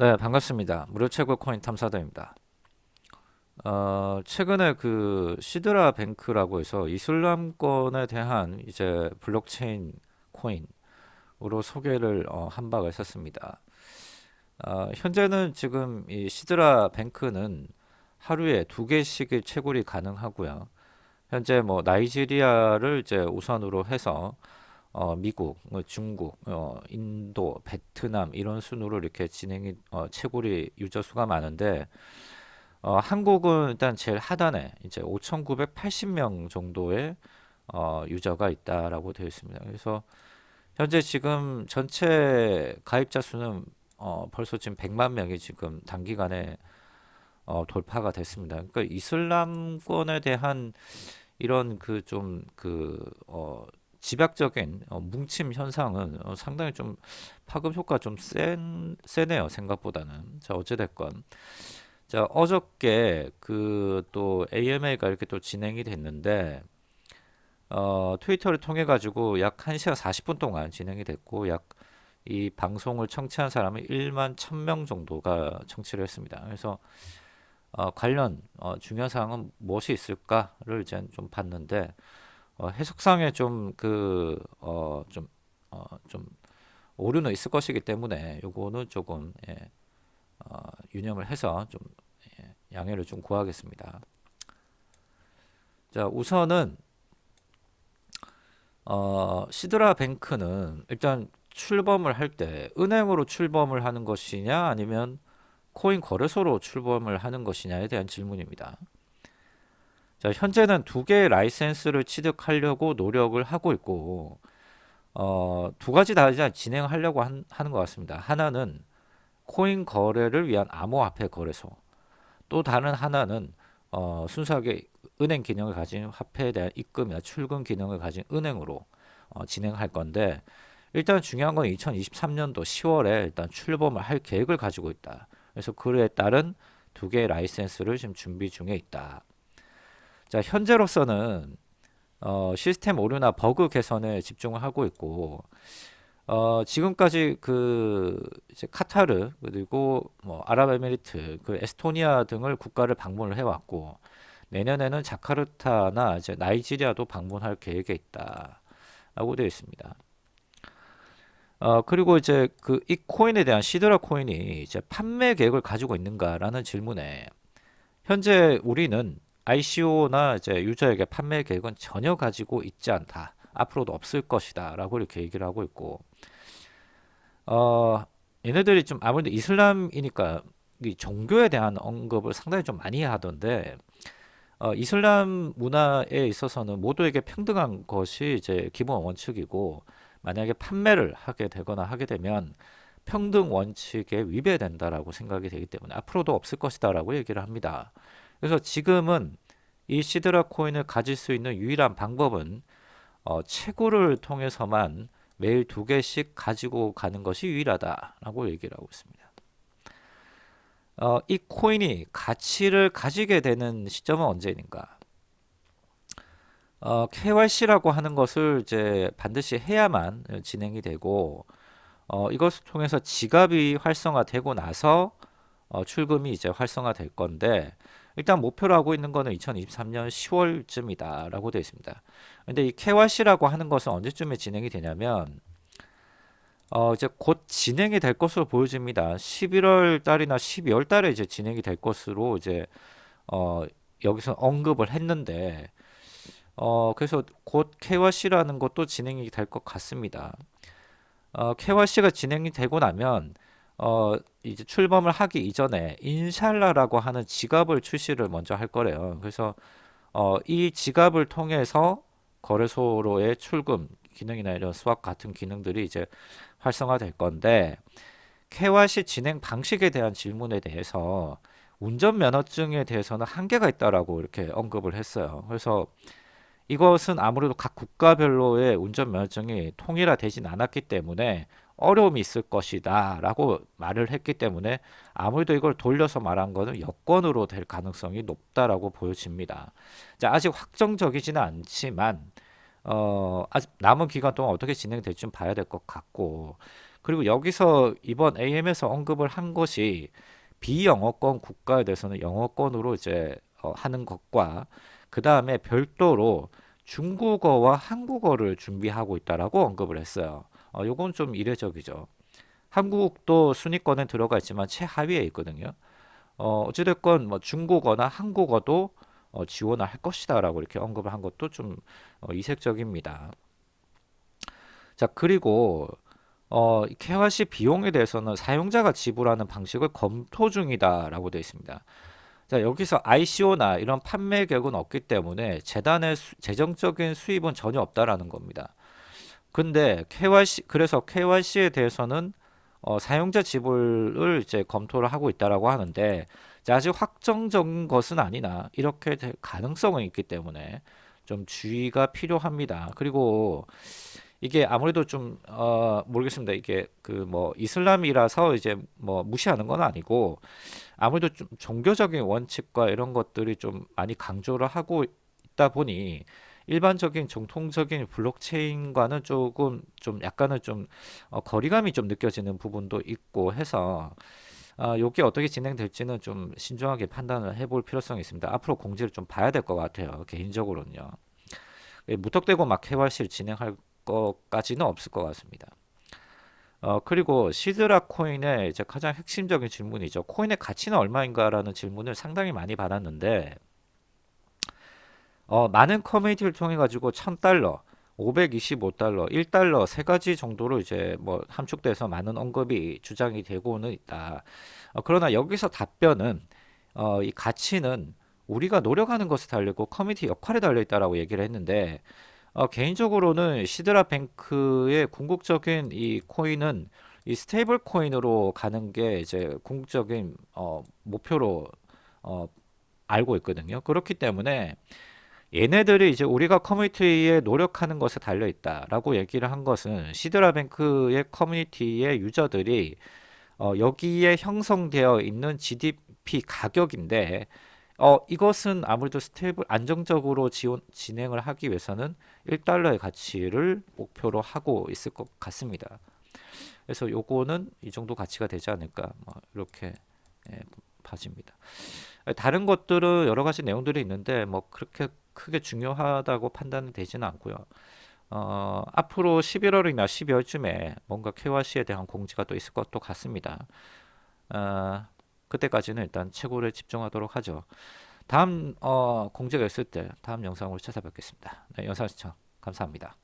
네, 반갑습니다. 무료 채굴 코인 탐사대입니다. 어, 최근에 그 시드라 뱅크라고 해서 이슬람권에 대한 이제 블록체인 코인으로 소개를 어, 한 바가 있었습니다. 어, 현재는 지금 이 시드라 뱅크는 하루에 두 개씩의 채굴이 가능하고요. 현재 뭐 나이지리아를 이제 우선으로 해서 어, 미국, 뭐 중국, 어, 인도, 베트남 이런 순으로 이렇게 진행이 어, 채굴이 유저 수가 많은데 어, 한국은 일단 제일 하단에 이제 5,980명 정도의 어, 유저가 있다라고 되어 있습니다. 그래서 현재 지금 전체 가입자 수는 어, 벌써 지금 100만 명이 지금 단기간에 어, 돌파가 됐습니다. 그러니까 이슬람권에 대한 이런 그 좀그 어, 집약적인 어, 뭉침 현상은 어, 상당히 좀 파급 효과 좀 센, 세네요 생각보다는 자 어찌됐건 자 어저께 그 또 AMA가 이렇게 또 진행이 됐는데 어, 트위터를 통해 가지고 약 1시간 40분 동안 진행이 됐고 약 이 방송을 청취한 사람이 1만 1000명 정도가 청취를 했습니다. 그래서 어, 관련 어, 중요한 사항은 무엇이 있을까를 이제 좀 봤는데 어, 해석상에 좀 그 어 좀 어 좀 오류는 있을 것이기 때문에 요거는 조금 예, 어, 유념을 해서 좀 예, 양해를 좀 구하겠습니다. 자 우선은 어, 시드라 뱅크는 일단 출범을 할 때 은행으로 출범을 하는 것이냐 아니면 코인 거래소로 출범을 하는 것이냐에 대한 질문입니다. 자, 현재는 두 개의 라이센스를 취득하려고 노력을 하고 있고 어, 두 가지 다 진행하려고 한, 하는 것 같습니다. 하나는 코인 거래를 위한 암호화폐 거래소 또 다른 하나는 어, 순수하게 은행 기능을 가진 화폐에 대한 입금이나 출금 기능을 가진 은행으로 어, 진행할 건데 일단 중요한 건 2023년도 10월에 일단 출범을 할 계획을 가지고 있다. 그래서 그에 따른 두 개의 라이센스를 지금 준비 중에 있다. 자, 현재로서는 어, 시스템 오류나 버그 개선에 집중을 하고 있고 어, 지금까지 그 이제 카타르 그리고 뭐 아랍에미리트, 그 에스토니아 등을 국가를 방문을 해왔고 내년에는 자카르타나 이제 나이지리아도 방문할 계획에 있다라고 되어 있습니다. 어, 그리고 이제 그 이 코인에 대한 시드라 코인이 이제 판매 계획을 가지고 있는가라는 질문에 현재 우리는 ICO나 이제 유저에게 판매 계획은 전혀 가지고 있지 않다. 앞으로도 없을 것이다. 라고 이렇게 얘기를 하고 있고, 어, 얘네들이 좀 아무래도 이슬람이니까 이 종교에 대한 언급을 상당히 좀 많이 하던데, 어, 이슬람 문화에 있어서는 모두에게 평등한 것이 이제 기본 원칙이고, 만약에 판매를 하게 되거나 하게 되면 평등 원칙에 위배된다라고 생각이 되기 때문에 앞으로도 없을 것이다라고 얘기를 합니다. 그래서 지금은 이 시드라 코인을 가질 수 있는 유일한 방법은 어, 채굴을 통해서만 매일 두 개씩 가지고 가는 것이 유일하다라고 얘기를 하고 있습니다. 어, 이 코인이 가치를 가지게 되는 시점은 언제인가? 어, KYC라고 하는 것을 이제 반드시 해야만 진행이 되고 어, 이것을 통해서 지갑이 활성화되고 나서 어, 출금이 이제 활성화될 건데 일단 목표로 하고 있는 거는 2023년 10월쯤이다 라고 되어 있습니다. 근데 이 KYC라고 하는 것은 언제쯤에 진행이 되냐면 어 이제 곧 진행이 될 것으로 보여집니다. 11월 달이나 12월 달에 이제 진행이 될 것으로 이제 어 여기서 언급을 했는데 어 그래서 곧 KYC라는 것도 진행이 될 것 같습니다. 어 KYC가 진행이 되고 나면 어 이제 출범을 하기 이전에 인샬라라고 하는 지갑을 출시를 먼저 할 거래요. 그래서 어, 이 지갑을 통해서 거래소로의 출금 기능이나 이런 수학 같은 기능들이 이제 활성화될 건데 KYC 진행 방식에 대한 질문에 대해서 운전면허증에 대해서는 한계가 있다라고 이렇게 언급을 했어요. 그래서 이것은 아무래도 각 국가별로의 운전면허증이 통일화되진 않았기 때문에 어려움이 있을 것이다 라고 말을 했기 때문에 아무래도 이걸 돌려서 말한 것은 여권으로 될 가능성이 높다라고 보여집니다. 자, 아직 확정적이지는 않지만 어, 아직 남은 기간 동안 어떻게 진행될지 좀 봐야 될 것 같고 그리고 여기서 이번 AM에서 언급을 한 것이 비영어권 국가에 대해서는 영어권으로 이제 어, 하는 것과 그 다음에 별도로 중국어와 한국어를 준비하고 있다라고 언급을 했어요. 어, 요건 좀 이례적이죠. 한국도 순위권에 들어가 있지만 최하위에 있거든요. 어, 어찌됐건 뭐 중국어나 한국어도 어, 지원을 할 것이다 라고 이렇게 언급을 한 것도 좀 어, 이색적입니다. 자 그리고 어, KYC 비용에 대해서는 사용자가 지불하는 방식을 검토 중이다 라고 되어 있습니다. 자 여기서 ICO나 이런 판매 계획은 없기 때문에 재단의 수, 재정적인 수입은 전혀 없다라는 겁니다. 근데 KYC 그래서 KYC에 대해서는 어, 사용자 지불을 이제 검토를 하고 있다라고 하는데 아직 확정적인 것은 아니나 이렇게 될 가능성은 있기 때문에 좀 주의가 필요합니다. 그리고 이게 아무래도 좀 어, 모르겠습니다. 이게 그 뭐 이슬람이라서 이제 뭐 무시하는 건 아니고 아무래도 좀 종교적인 원칙과 이런 것들이 좀 많이 강조를 하고 있다 보니 일반적인 정통적인 블록체인과는 조금 좀 약간은 좀 어, 거리감이 좀 느껴지는 부분도 있고 해서 어, 이게 어떻게 진행될지는 좀 신중하게 판단을 해볼 필요성이 있습니다. 앞으로 공지를 좀 봐야 될 것 같아요. 개인적으로는요. 예, 무턱대고 막 KYC를 진행할 것까지는 없을 것 같습니다. 어, 그리고 시드라 코인의 이제 가장 핵심적인 질문이죠. 코인의 가치는 얼마인가라는 질문을 상당히 많이 받았는데 어, 많은 커뮤니티를 통해 가지고 1000달러, 525달러, 1달러 세 가지 정도로 이제 뭐 함축돼서 많은 언급이 주장이 되고는 있다. 어, 그러나 여기서 답변은 어, 이 가치는 우리가 노력하는 것에 달리고 커뮤니티 역할에 달려 있다라고 얘기를 했는데 어, 개인적으로는 시드라 뱅크의 궁극적인 이 코인은 이 스테이블 코인으로 가는 게 이제 궁극적인 어, 목표로 어, 알고 있거든요. 그렇기 때문에 얘네들이 이제 우리가 커뮤니티에 노력하는 것에 달려 있다라고 얘기를 한 것은 시드라뱅크의 커뮤니티의 유저들이 어, 여기에 형성되어 있는 GDP 가격인데 어, 이것은 아무래도 stable 안정적으로 지원, 진행을 하기 위해서는 1달러의 가치를 목표로 하고 있을 것 같습니다. 그래서 요거는 이 정도 가치가 되지 않을까 뭐 이렇게 예, 봐집니다. 다른 것들은 여러 가지 내용들이 있는데 뭐 그렇게 크게 중요하다고 판단은 되지는 않고요. 어, 앞으로 11월이나 12월쯤에 뭔가 KYC에 대한 공지가 또 있을 것도 같습니다. 어, 그때까지는 일단 최고를 집중하도록 하죠. 다음 어, 공지가 있을 때 다음 영상으로 찾아뵙겠습니다. 네, 영상 시청 감사합니다.